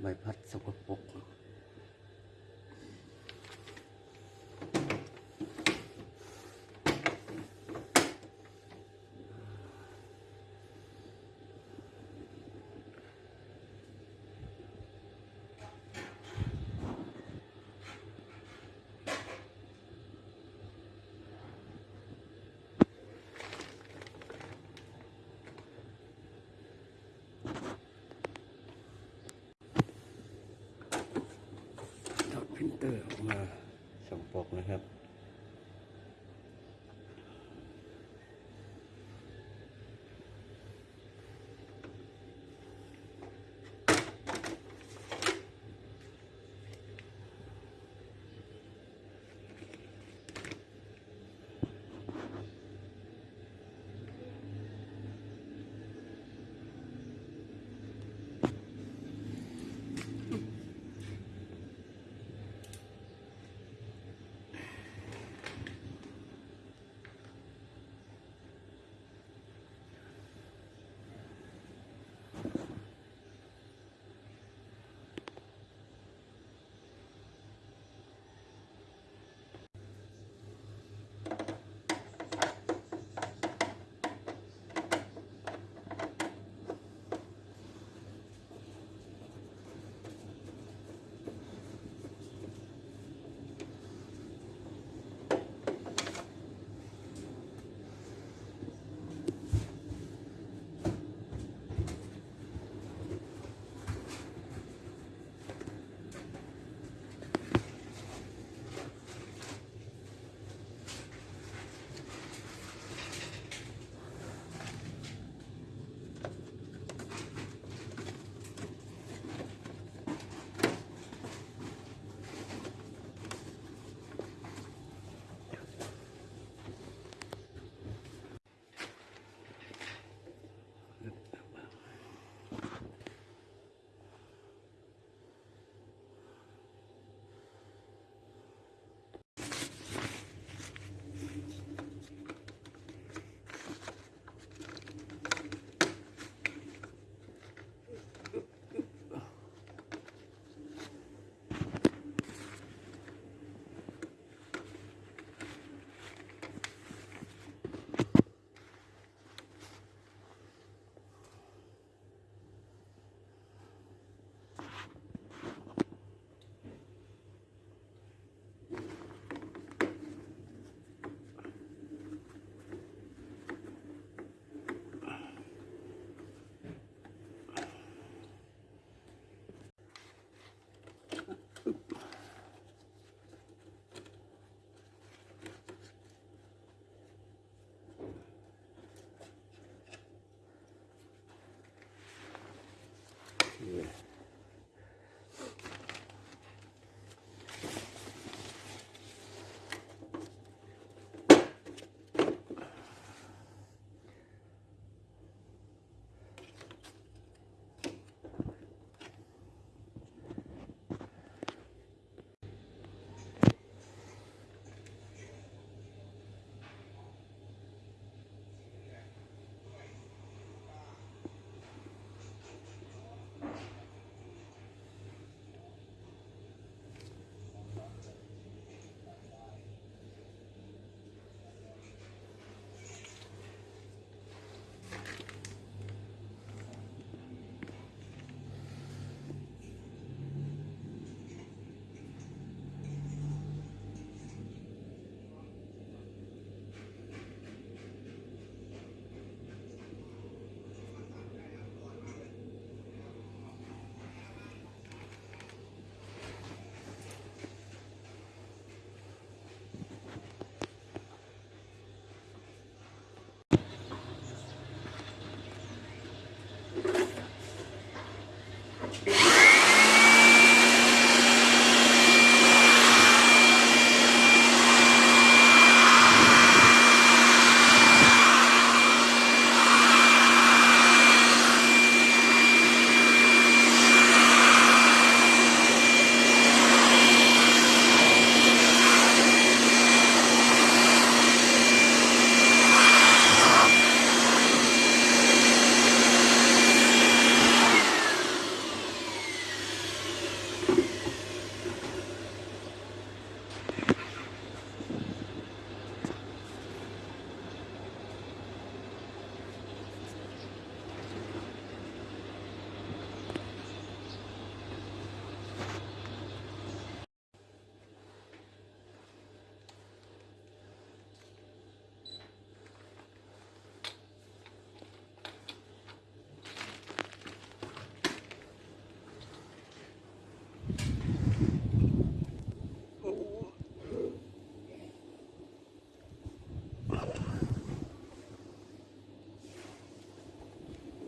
ใบพัดสกปรกถอดพิมพ์เตอร์ออกมา สองปกนะครับ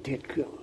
did come.